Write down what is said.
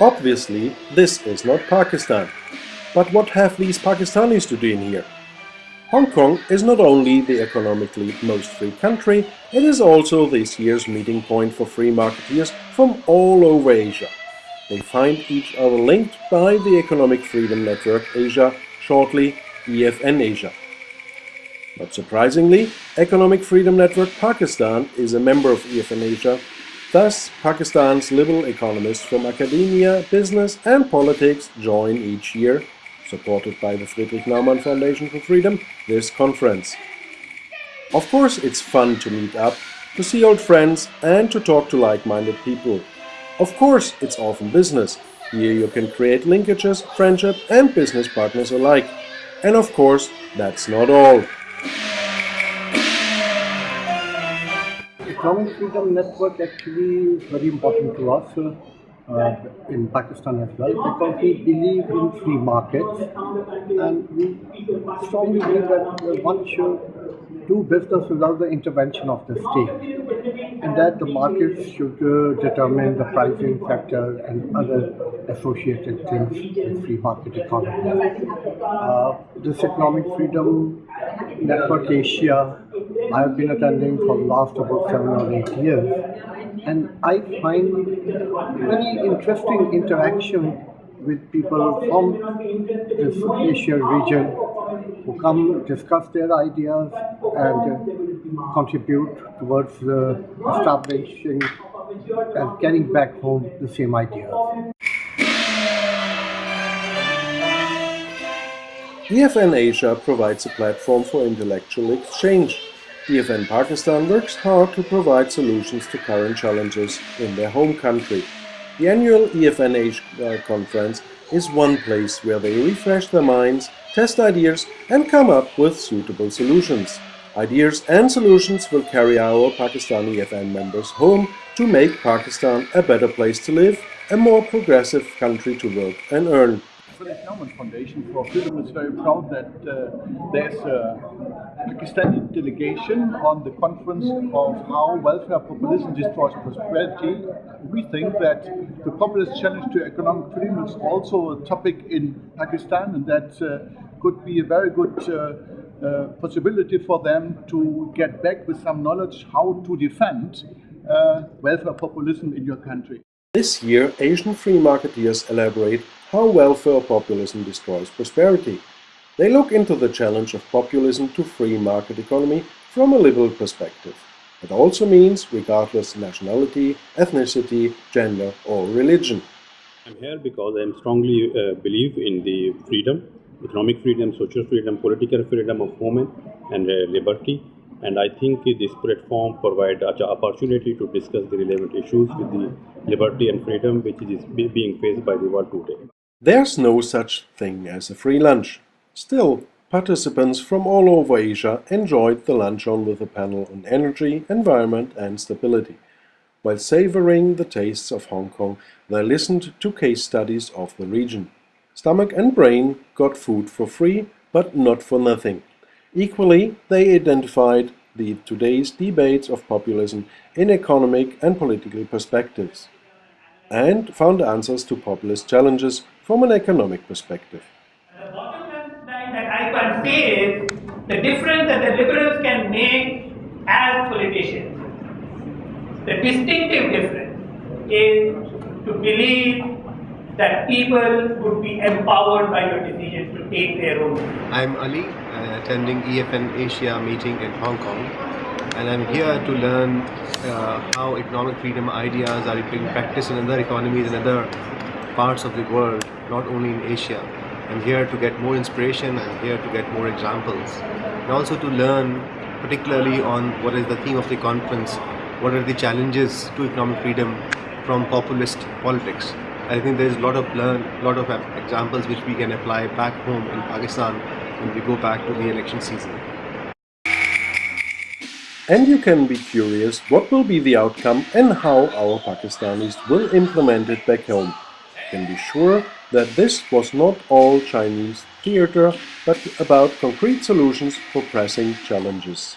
Obviously, this is not Pakistan. But what have these Pakistanis to do in here? Hong Kong is not only the economically most free country, it is also this year's meeting point for free marketeers from all over Asia. They find each other linked by the Economic Freedom Network Asia, shortly EFN Asia. Not surprisingly, Economic Freedom Network Pakistan is a member of EFN Asia. Thus, Pakistan's liberal economists from academia, business and politics join each year, supported by the Friedrich Naumann Foundation for Freedom, this conference. Of course it's fun to meet up, to see old friends and to talk to like-minded people. Of course it's often business. Here you can create linkages, friendship and business partners alike. And of course, that's not all. Economic Freedom Network actually is very important to us uh, in Pakistan as well because we believe in free markets and we strongly believe that one should do business without the intervention of the state and that the markets should uh, determine the pricing factor and other associated things with free market economy. Uh, this Economic Freedom Network Asia I have been attending for the last about seven or eight years and I find very interesting interaction with people from this Asia region who come discuss their ideas and contribute towards establishing and carrying back home the same ideas. EFN Asia provides a platform for intellectual exchange EFN Pakistan works hard to provide solutions to current challenges in their home country. The annual EFN Asia uh, conference is one place where they refresh their minds, test ideas and come up with suitable solutions. Ideas and solutions will carry our Pakistani EFN members home to make Pakistan a better place to live, a more progressive country to work and earn. Naumann Foundation for Freedom is very proud that uh, there's a Pakistani delegation on the conference of how welfare populism destroys prosperity. We think that the populist challenge to economic freedom is also a topic in Pakistan and that uh, could be a very good uh, uh possibility for them to get back with some knowledge how to defend uh, welfare populism in your country. This year, Asian free marketeers elaborate how welfare populism destroys prosperity. They look into the challenge of populism to free market economy from a liberal perspective. It also means regardless nationality, ethnicity, gender or religion. I'm here because I strongly uh, believe in the freedom, economic freedom, social freedom, political freedom of women and uh, liberty. And I think this platform provides an opportunity to discuss the relevant issues with the liberty and freedom which is being faced by the world today. There's no such thing as a free lunch. Still, participants from all over Asia enjoyed the luncheon with a panel on energy, environment and stability. While savoring the tastes of Hong Kong, they listened to case studies of the region. Stomach and brain got food for free, but not for nothing. Equally, they identified the today's debates of populism in economic and political perspectives and found answers to populist challenges from an economic perspective. The bottom line that I can say is the difference that the liberals can make as politicians. The distinctive difference is to believe that people would be empowered by your decisions to take their own. I'm Ali, uh, attending EFN Asia meeting in Hong Kong and I'm here to learn uh, how economic freedom ideas are being practiced in other economies and other parts of the world, not only in Asia. I'm here to get more inspiration, I'm here to get more examples and also to learn particularly on what is the theme of the conference, what are the challenges to economic freedom from populist politics. I think there's a lot of learn, lot of examples which we can apply back home in Pakistan when we go back to the election season. And you can be curious what will be the outcome and how our Pakistanis will implement it back home. Can be sure that this was not all Chinese theatre, but about concrete solutions for pressing challenges.